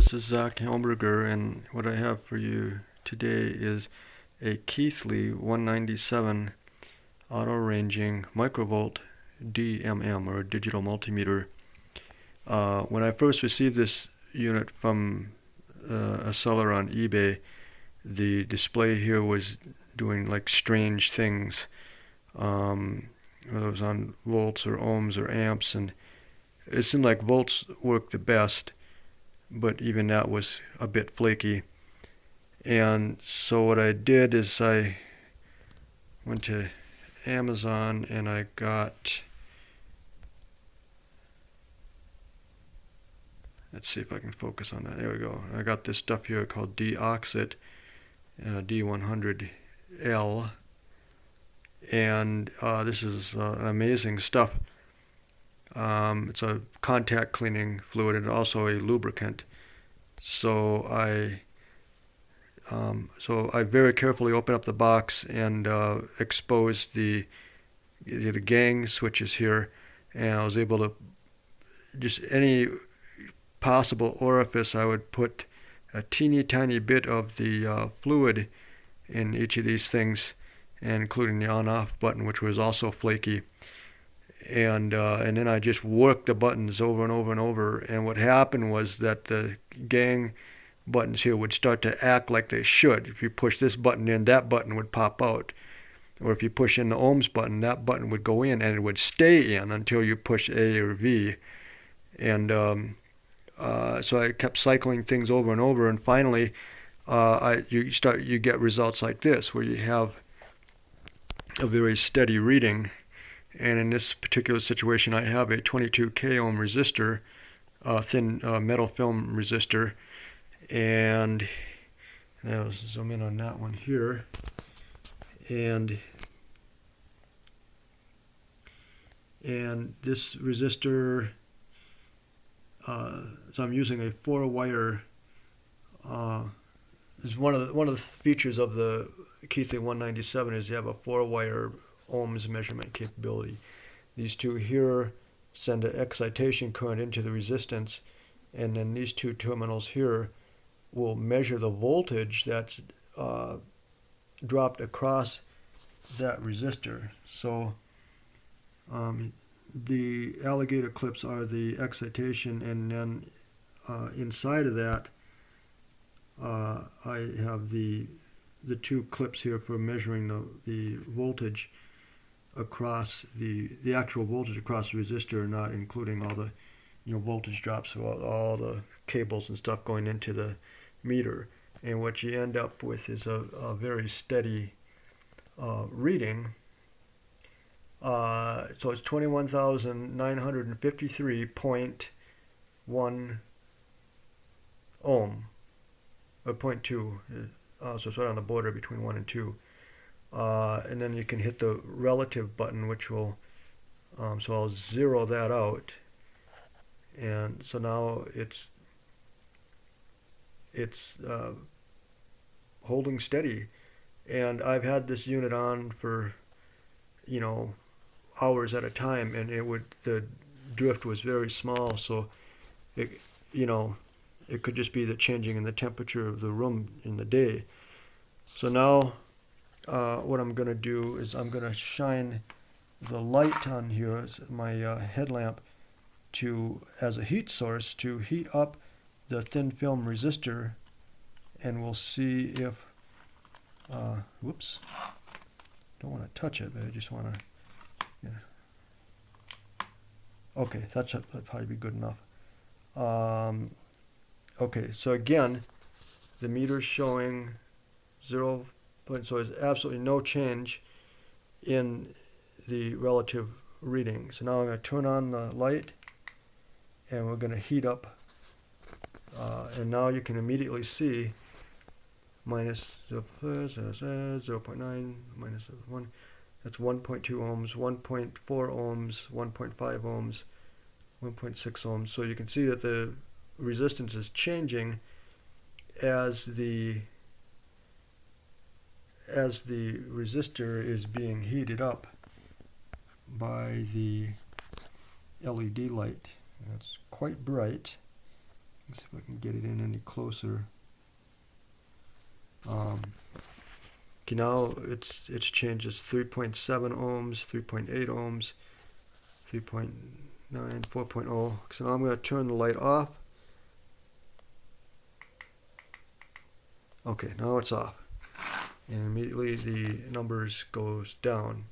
this is Zach Helmberger, and what I have for you today is a Keithley 197 auto ranging microvolt DMM or digital multimeter. Uh, when I first received this unit from uh, a seller on eBay, the display here was doing like strange things, um, whether it was on volts or ohms or amps, and it seemed like volts worked the best, but even that was a bit flaky. And so what I did is I went to Amazon and I got let's see if I can focus on that. There we go. I got this stuff here called Deoxit uh, D100L and uh, this is uh, amazing stuff um, it's a contact cleaning fluid and also a lubricant so I um, so I very carefully opened up the box and uh, exposed the the gang switches here, and I was able to just any possible orifice I would put a teeny tiny bit of the uh, fluid in each of these things, including the on-off button, which was also flaky. And uh, and then I just worked the buttons over and over and over. And what happened was that the gang buttons here would start to act like they should. If you push this button in, that button would pop out. Or if you push in the ohms button, that button would go in and it would stay in until you push A or V. And um, uh, so I kept cycling things over and over, and finally, uh, I, you start you get results like this, where you have a very steady reading. And in this particular situation, I have a 22 k ohm resistor, uh, thin uh, metal film resistor, and now zoom in on that one here. And and this resistor uh, so I'm using a four wire uh, is one of the one of the features of the Keithley 197 is you have a four wire ohms measurement capability these two here send an excitation current into the resistance and then these two terminals here will measure the voltage that's uh, dropped across that resistor. So um, the alligator clips are the excitation and then uh, inside of that uh, I have the the two clips here for measuring the, the voltage across the the actual voltage across the resistor not including all the you know voltage drops all, all the cables and stuff going into the meter. And what you end up with is a, a very steady uh, reading. Uh, so it's 21,953.1 ohm, or 0.2. Uh, so it's right on the border between 1 and 2. Uh, and then you can hit the relative button, which will, um, so I'll zero that out. And so now it's it's uh, holding steady. And I've had this unit on for, you know, hours at a time, and it would the drift was very small, so it, you know, it could just be the changing in the temperature of the room in the day. So now, uh, what I'm going to do is I'm going to shine the light on here, my uh, headlamp, to as a heat source to heat up the thin film resistor and we'll see if, uh, whoops, don't want to touch it, but I just want to, yeah. okay, that's that'd probably be good enough. Um, okay, so again, the meter's showing zero point, so there's absolutely no change in the relative reading. So now I'm going to turn on the light and we're going to heat up uh, and now you can immediately see minus 0, 0.9 minus 1 that's 1.2 ohms 1.4 ohms 1.5 ohms 1.6 ohms so you can see that the resistance is changing as the as the resistor is being heated up by the LED light. It's quite bright Let's see if I can get it in any closer. Um, okay, now it's it's changed. It's 3.7 ohms, 3.8 ohms, 3.9, 4.0. So now I'm going to turn the light off. Okay, now it's off. And immediately the numbers goes down.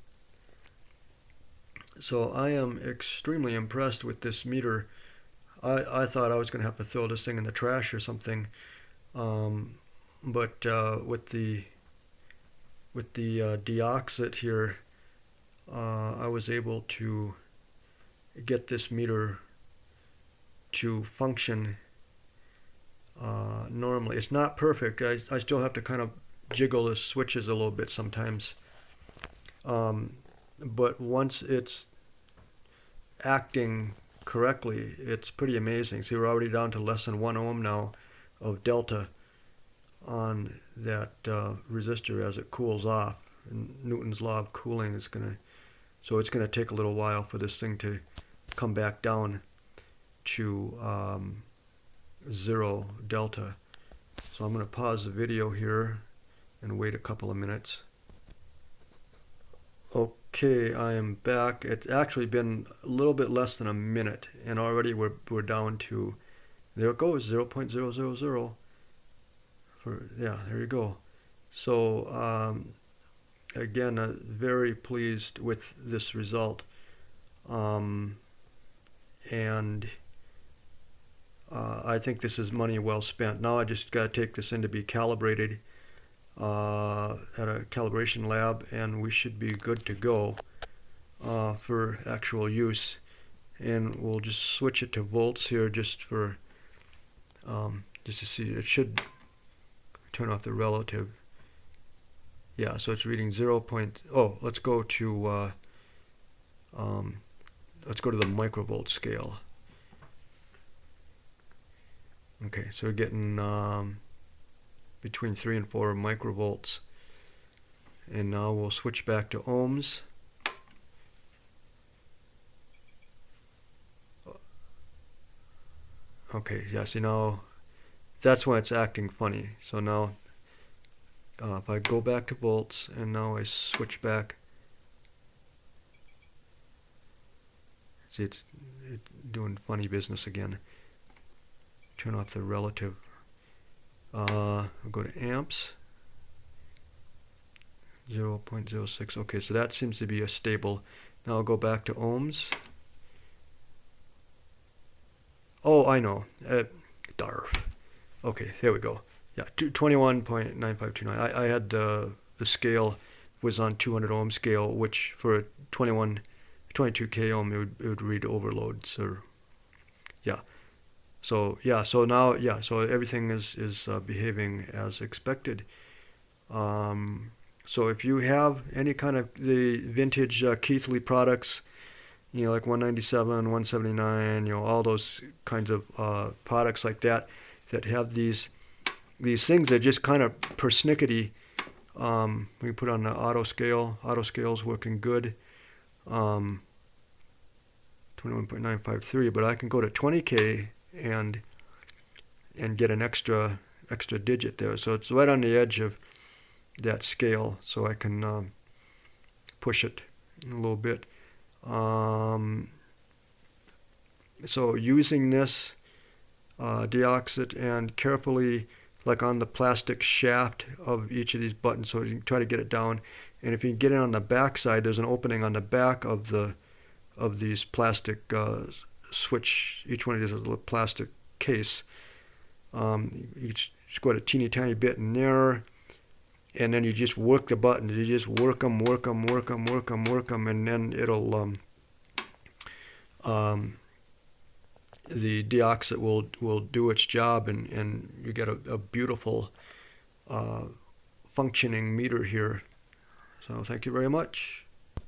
So I am extremely impressed with this meter. I, I thought I was going to have to throw this thing in the trash or something. Um, but uh, with the with the uh, deoxit here, uh, I was able to get this meter to function uh, normally. It's not perfect. I, I still have to kind of jiggle the switches a little bit sometimes. Um, but once it's acting correctly, it's pretty amazing. See, we're already down to less than one ohm now of delta on that uh, resistor as it cools off. And Newton's law of cooling is going to, so it's going to take a little while for this thing to come back down to um, zero delta. So I'm going to pause the video here and wait a couple of minutes. Okay, I am back. It's actually been a little bit less than a minute and already we're, we're down to, there it goes, 0 0.000. For, yeah, there you go. So um, again, uh, very pleased with this result. Um, and uh, I think this is money well spent. Now I just got to take this in to be calibrated uh, at a calibration lab and we should be good to go uh, for actual use. And we'll just switch it to volts here just for um, just to see. It should turn off the relative. Yeah, so it's reading 0. Point, oh, let's go to uh, um, let's go to the microvolt scale. Okay, so we're getting um, between 3 and 4 microvolts. And now we'll switch back to ohms. Okay, yeah, see now that's when it's acting funny. So now uh, if I go back to volts and now I switch back, see it's, it's doing funny business again turn off the relative. Uh, will go to amps. 0 0.06. Okay, so that seems to be a stable. Now I'll go back to ohms. Oh, I know. Uh, DARF. Okay, here we go. Yeah, 21.9529. I, I had uh, the scale was on 200 ohm scale, which for a 21, 22k ohm, it would, it would read overloads So, yeah. So yeah, so now yeah, so everything is is uh, behaving as expected. Um, so if you have any kind of the vintage uh, Keithley products, you know like 197, 179, you know all those kinds of uh, products like that that have these these things that just kind of persnickety. Um, we put on the auto scale. Auto scale is working good. Um, 21.953, but I can go to 20k and and get an extra extra digit there. So it's right on the edge of that scale, so I can um, push it a little bit. Um, so using this uh, deoxit and carefully like on the plastic shaft of each of these buttons so you can try to get it down and if you get it on the back side there's an opening on the back of the of these plastic uh, switch, each one of these little plastic case. Um, you just go a teeny tiny bit in there, and then you just work the buttons. You just work them, work them, work them, work them, work them, and then it'll um, um, the deoxit will will do its job, and and you get a, a beautiful uh, functioning meter here. So thank you very much.